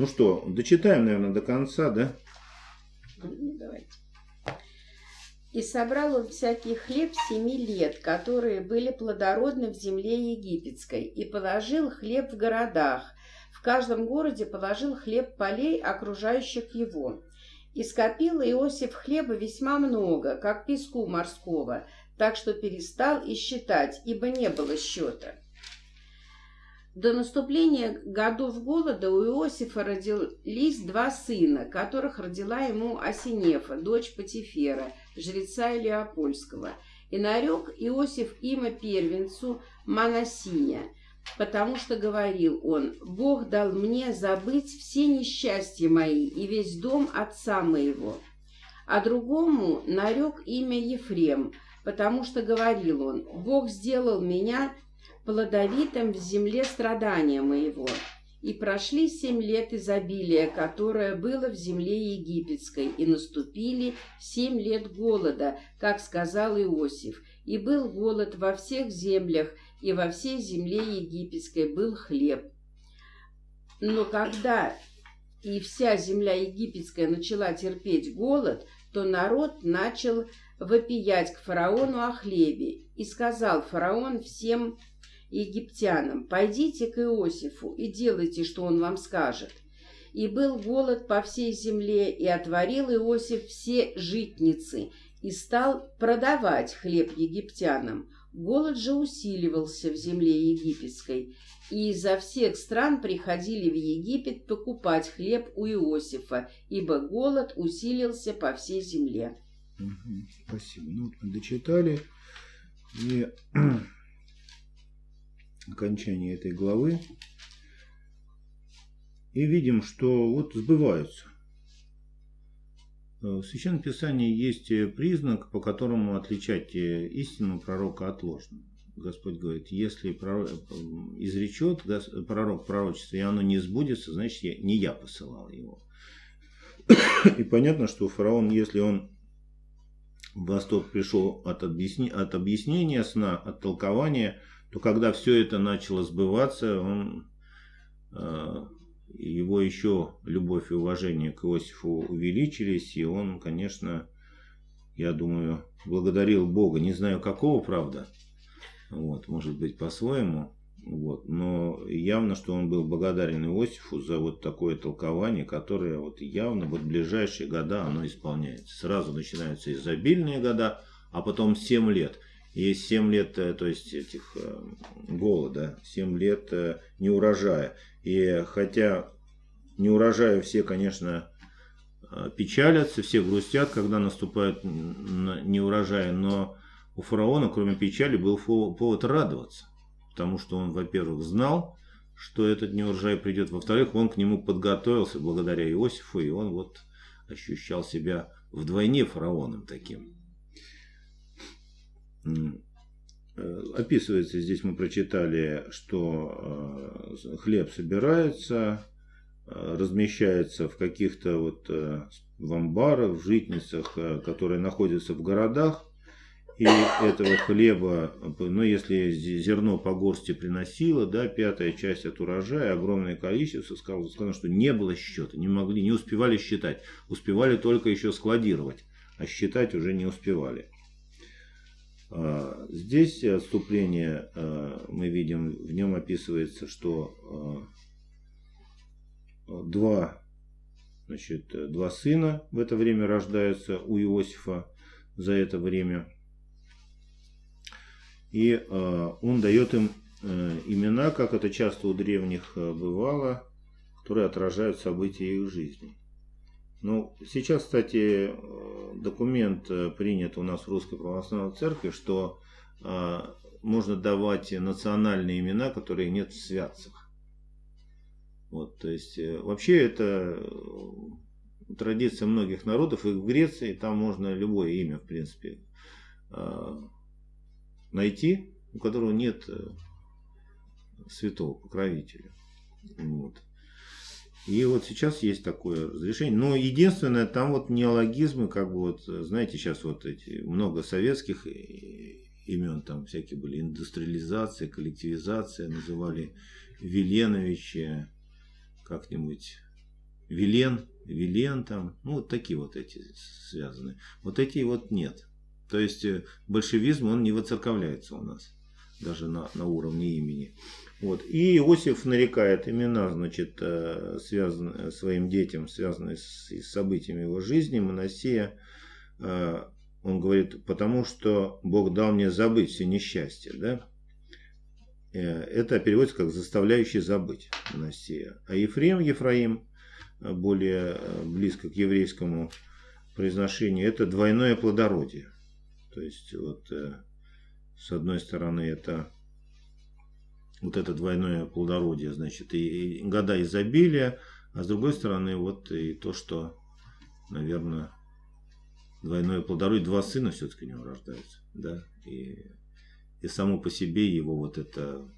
Ну что, дочитаем, наверное, до конца, да? Ну, давайте. И собрал он всякий хлеб семи лет, которые были плодородны в земле египетской, и положил хлеб в городах. В каждом городе положил хлеб полей, окружающих его. И скопил Иосиф хлеба весьма много, как песку морского, так что перестал и считать, ибо не было счета. До наступления годов голода у Иосифа родились два сына, которых родила ему Осинефа, дочь Патифера, жреца Илеопольского. И нарек Иосиф имя первенцу Манасия, потому что говорил он, «Бог дал мне забыть все несчастья мои и весь дом отца моего». А другому нарек имя Ефрем, потому что говорил он, «Бог сделал меня плодовитым в земле страдания моего». И прошли семь лет изобилия, которое было в земле египетской, и наступили семь лет голода, как сказал Иосиф. И был голод во всех землях, и во всей земле египетской был хлеб. Но когда и вся земля египетская начала терпеть голод, то народ начал вопиять к фараону о хлебе. И сказал фараон всем египтянам, «Пойдите к Иосифу и делайте, что он вам скажет». И был голод по всей земле, и отворил Иосиф все житницы, и стал продавать хлеб египтянам. Голод же усиливался в земле египетской, и изо всех стран приходили в Египет покупать хлеб у Иосифа, ибо голод усилился по всей земле. Спасибо. Ну, дочитали. И окончании этой главы. И видим, что вот сбываются. В Священном Писании есть признак, по которому отличать истину пророка от ложного. Господь говорит, если пророк, изречет пророк пророчество, и оно не сбудется, значит, не я посылал его. И понятно, что фараон, если он в восторг пришел от, объясни, от объяснения сна, от толкования, то когда все это начало сбываться, он, э, его еще любовь и уважение к Иосифу увеличились, и он, конечно, я думаю, благодарил Бога, не знаю какого, правда, вот, может быть по-своему, вот, но явно, что он был благодарен Иосифу за вот такое толкование, которое вот явно вот в ближайшие года оно исполняется. Сразу начинаются изобильные года, а потом 7 лет – есть 7 лет, э, то есть этих э, голода, 7 лет э, неурожая. И хотя неурожая все, конечно, печалятся, все грустят, когда наступает неурожай, но у фараона, кроме печали, был повод радоваться. Потому что он, во-первых, знал, что этот неурожай придет, во-вторых, он к нему подготовился благодаря Иосифу, и он вот ощущал себя вдвойне фараоном таким. Э, описывается, здесь мы прочитали, что э, хлеб собирается, э, размещается в каких-то вот в амбарах, в житницах, которые находятся в городах. И этого хлеба, ну если зерно по горсти приносило, да, пятая часть от урожая, огромное количество, сказано, сказано, что не было счета, не могли, не успевали считать. Успевали только еще складировать, а считать уже не успевали. Здесь отступление а, мы видим, в нем описывается, что а, два, значит, два сына в это время рождаются у Иосифа за это время. И он дает им имена, как это часто у древних бывало, которые отражают события их жизни. Ну, сейчас, кстати, документ э, принят у нас в Русской Православной Церкви, что э, можно давать национальные имена, которые нет в святцах. Вот, то есть, э, вообще это традиция многих народов, и в Греции там можно любое имя, в принципе, найти, у которого нет святого покровителя. Вот. И вот сейчас есть такое разрешение. Но единственное, там вот неологизмы, как бы вот, знаете, сейчас вот эти много советских имен, там всякие были индустриализация, коллективизация, называли Веленовича, как-нибудь Вилен, Вилен там, ну вот такие вот эти связаны. Вот эти вот нет. То есть э, большевизм, он не воцерковляется у нас, даже на, на уровне имени. Вот. И Иосиф нарекает имена, значит, э, связанные своим детям, связанные с, событиями его жизни. Моносия, э, он говорит, потому что Бог дал мне забыть все несчастья, да? Это переводится как заставляющий забыть Моносия. А Ефрем, Ефраим, более э, близко к еврейскому произношению, это двойное плодородие. То есть, вот, э, с одной стороны, это вот это двойное плодородие, значит, и, и года изобилия, а с другой стороны, вот и то, что, наверное, двойное плодородие, два сына все-таки у него рождаются, да, и, и само по себе его вот это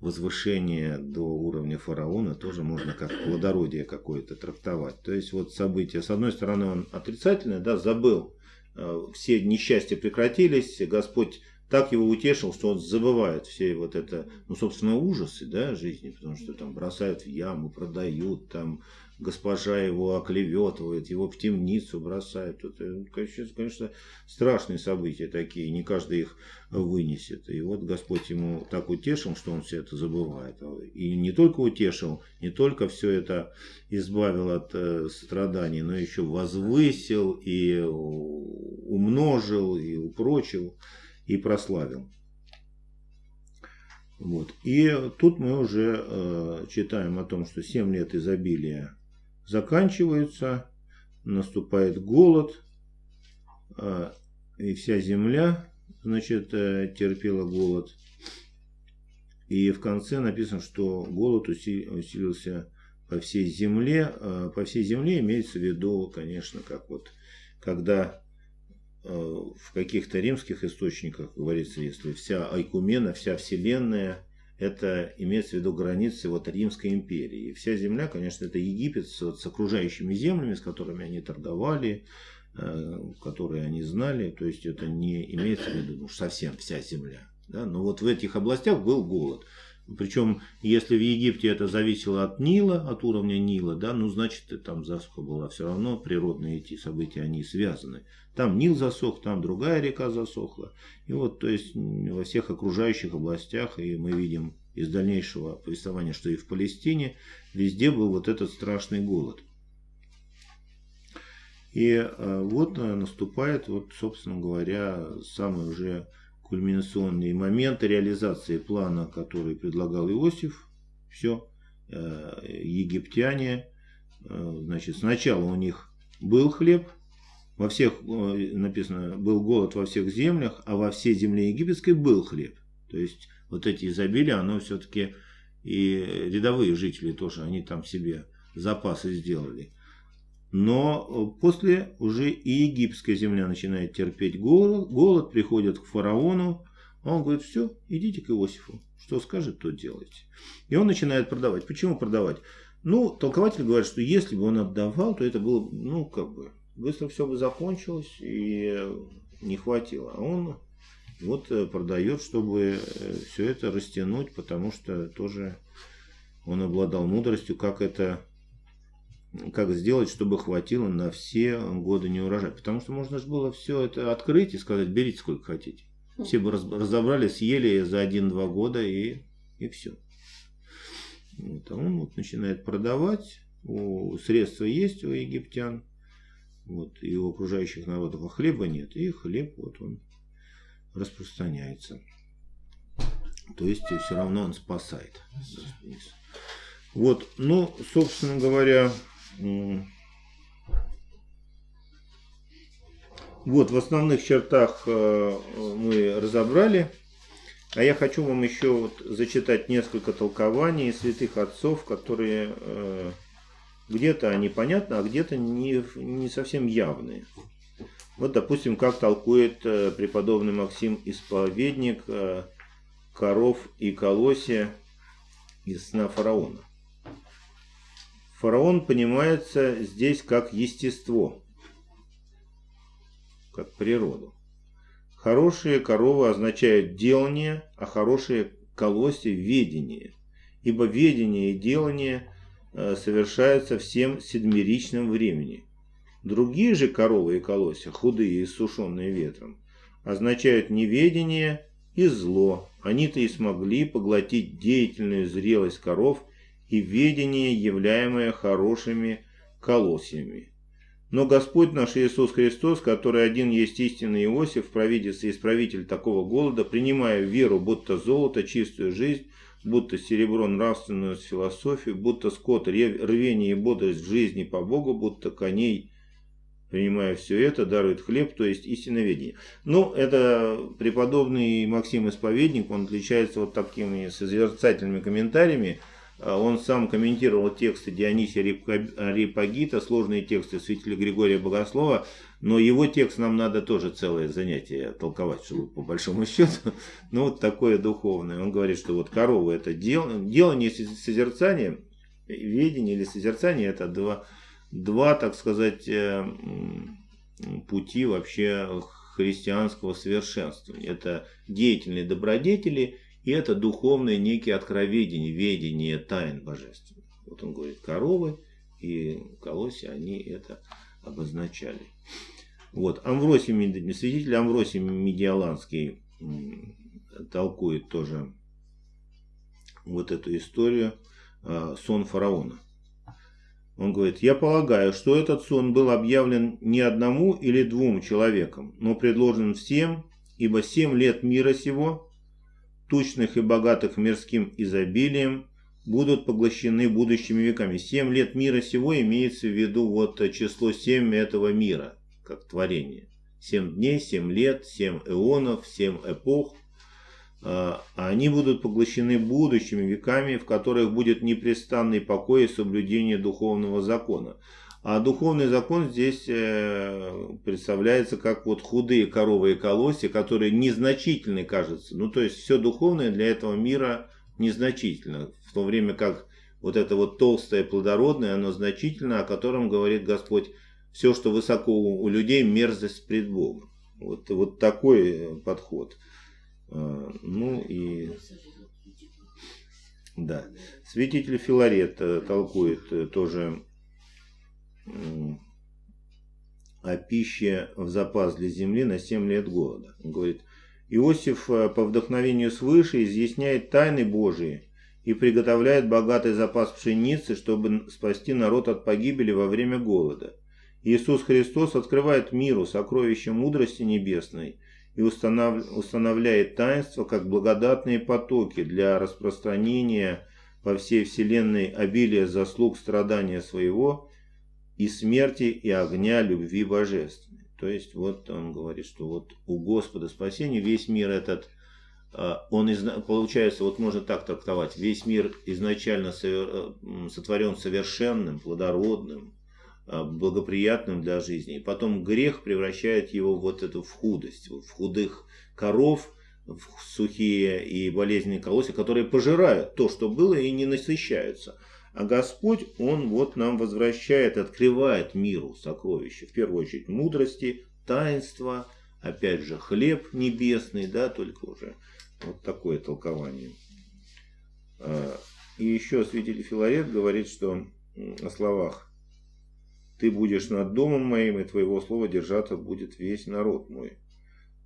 возвышение до уровня фараона тоже можно как плодородие какое-то трактовать. То есть вот события, с одной стороны, он отрицательное, да, забыл, э, все несчастья прекратились, Господь так его утешил, что он забывает все вот это, ну, собственно, ужасы, да, жизни, потому что там бросают в яму, продают, там госпожа его оклеветывает, его в темницу бросает. Это, конечно, страшные события такие, не каждый их вынесет. И вот Господь ему так утешил, что он все это забывает. И не только утешил, не только все это избавил от э, страданий, но еще возвысил и умножил, и упрочил, и прославил. Вот. И тут мы уже э, читаем о том, что 7 лет изобилия заканчиваются, наступает голод, а, и вся земля, значит, э, терпела голод. И в конце написано, что голод усилился по всей земле. А, по всей земле имеется в виду, конечно, как вот, когда э, в каких-то римских источниках говорится, если вся Айкумена, вся Вселенная это имеется в виду границы вот Римской империи. И вся земля, конечно, это Египет с, с окружающими землями, с которыми они торговали, э, которые они знали. То есть это не имеется в виду ну, совсем вся земля. Да? Но вот в этих областях был голод. Причем, если в Египте это зависело от Нила, от уровня Нила, да, ну, значит, там засуха была все равно, природные эти события, они связаны. Там Нил засох, там другая река засохла. И вот, то есть, во всех окружающих областях, и мы видим из дальнейшего повествования, что и в Палестине, везде был вот этот страшный голод. И э, вот э, наступает, вот, собственно говоря, самый уже кульминационные моменты реализации плана, который предлагал Иосиф. Все, э, египтяне, э, значит, сначала у них был хлеб, во всех, э, написано, был голод во всех землях, а во всей земле египетской был хлеб. То есть, вот эти изобилия, оно все-таки и рядовые жители тоже, они там себе запасы сделали. Но э, после уже и египетская земля начинает терпеть голод, голод приходит к фараону, он говорит, все, идите к Иосифу, что скажет, то делайте. И он начинает продавать. Почему продавать? Ну, толкователь говорит, что если бы он отдавал, то это было, ну, как бы, быстро все бы закончилось и не хватило. А он вот э, продает, чтобы э, все это растянуть, потому что тоже он обладал мудростью, как это как сделать, чтобы хватило на все годы не. Потому что можно же было все это открыть и сказать, берите сколько хотите. Все бы разобрали, съели за один-два года и, и все. Вот, а он вот начинает продавать, у, средства есть у египтян, вот, и у окружающих народов, а хлеба нет. И хлеб вот он распространяется. То есть все равно он спасает. Вот, ну, собственно говоря, вот, в основных чертах э, мы разобрали. А я хочу вам еще вот зачитать несколько толкований святых отцов, которые э, где-то они понятны, а где-то не, не совсем явные. Вот, допустим, как толкует э, преподобный Максим Исповедник коров и колосья из сна фараона. Фараон понимается здесь как естество, как природу. Хорошие коровы означают делание, а хорошие колосья – ведение. Ибо ведение и делание э, совершаются всем седмеричном времени. Другие же коровы и колосья, худые и сушеные ветром, означают неведение и зло. Они-то и смогли поглотить деятельную зрелость коров и ведение, являемое хорошими колосьями. Но Господь наш Иисус Христос, который один есть истинный Иосиф, провидец и исправитель такого голода, принимая веру, будто золото, чистую жизнь, будто серебро нравственную философию, будто скот рвение и бодрость в жизни по Богу, будто коней, принимая все это, дарует хлеб, то есть истиноведение. Ну, это преподобный Максим Исповедник, он отличается вот такими созерцательными комментариями, он сам комментировал тексты Дионисия Рипагита, сложные тексты святителя Григория Богослова, но его текст нам надо тоже целое занятие толковать, чтобы по большому счету, ну вот такое духовное. Он говорит, что вот корова это дело, делание созерцания, ведение или созерцание это два, два, так сказать, э, пути вообще христианского совершенствования. Это деятельные добродетели и это духовное некие откровения, ведение тайн божественных. Вот он говорит, коровы и колосья, они это обозначали. Вот, Амвросий, святитель Амвросий Медиаланский толкует тоже вот эту историю а, сон фараона. Он говорит, я полагаю, что этот сон был объявлен не одному или двум человекам, но предложен всем, ибо семь лет мира сего тучных и богатых мирским изобилием, будут поглощены будущими веками. Семь лет мира сего имеется в виду вот число семь этого мира, как творение. Семь дней, семь лет, семь эонов, семь эпох. А они будут поглощены будущими веками, в которых будет непрестанный покой и соблюдение духовного закона. А духовный закон здесь э, представляется как вот худые коровы и колосья, которые незначительны, кажется. Ну, то есть все духовное для этого мира незначительно. В то время как вот это вот толстое плодородное, оно значительно, о котором говорит Господь, все, что высоко у людей, мерзость пред Богом. Вот, вот такой подход. А, ну и... Да. Святитель Филарет э, толкует э, тоже о пище в запас для земли на 7 лет голода. Он говорит, Иосиф э, по вдохновению свыше изъясняет тайны Божии и приготовляет богатый запас пшеницы, чтобы спасти народ от погибели во время голода. Иисус Христос открывает миру сокровища мудрости небесной и устанавливает таинства как благодатные потоки для распространения по всей вселенной обилия заслуг страдания своего и смерти, и огня любви божественной. То есть вот он говорит, что вот у Господа спасения весь мир этот, а, он получается, вот можно так трактовать, весь мир изначально э, сотворен совершенным, плодородным, а, благоприятным для жизни. И потом грех превращает его вот эту в худость, в худых коров, в сухие и болезненные колосья, которые пожирают то, что было, и не насыщаются. А Господь, Он вот нам возвращает, открывает миру сокровища. В первую очередь мудрости, таинства, опять же хлеб небесный, да, только уже вот такое толкование. А, и еще святитель Филарет говорит, что о словах «Ты будешь над домом моим, и твоего слова держаться будет весь народ мой».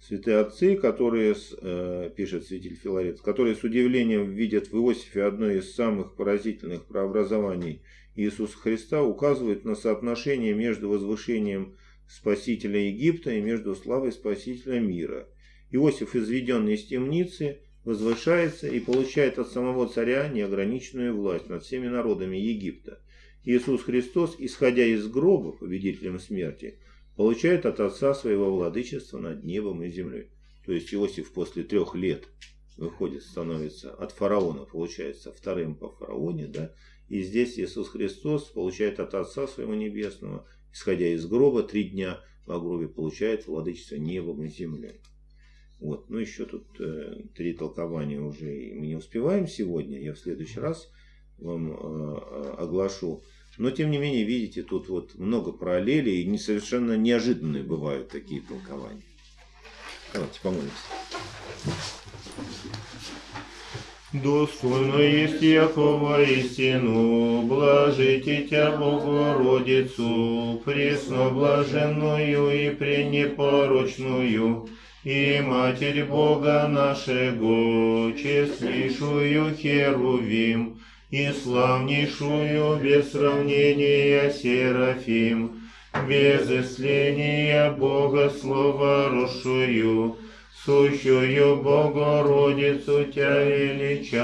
Святые отцы, которые, э, пишет святитель Филарет, которые с удивлением видят в Иосифе одно из самых поразительных преобразований Иисуса Христа, указывают на соотношение между возвышением Спасителя Египта и между славой Спасителя мира. Иосиф, изведенный из темницы, возвышается и получает от самого царя неограниченную власть над всеми народами Египта. Иисус Христос, исходя из гроба, победителем смерти, получает от отца своего владычества над небом и землей. То есть Иосиф после трех лет выходит, становится от фараона, получается вторым по фараоне, да, и здесь Иисус Христос получает от Отца Своего Небесного, исходя из гроба, три дня в гробе получает владычество небом и землей. Вот, ну еще тут э, три толкования уже мы не успеваем сегодня, я в следующий раз вам э, э оглашу. Но, тем не менее, видите, тут вот много параллелей, и совершенно неожиданные бывают такие толкования. Давайте помолимся. Достойно есть Якова истину, блажите Тя Богородицу, пресно блаженную и пренепорочную, и Матерь Бога нашего, честнейшую Херувим, и славнейшую без сравнения Серафим, без исления Бога Слова рушую, сущую Богородицу Тя величаем.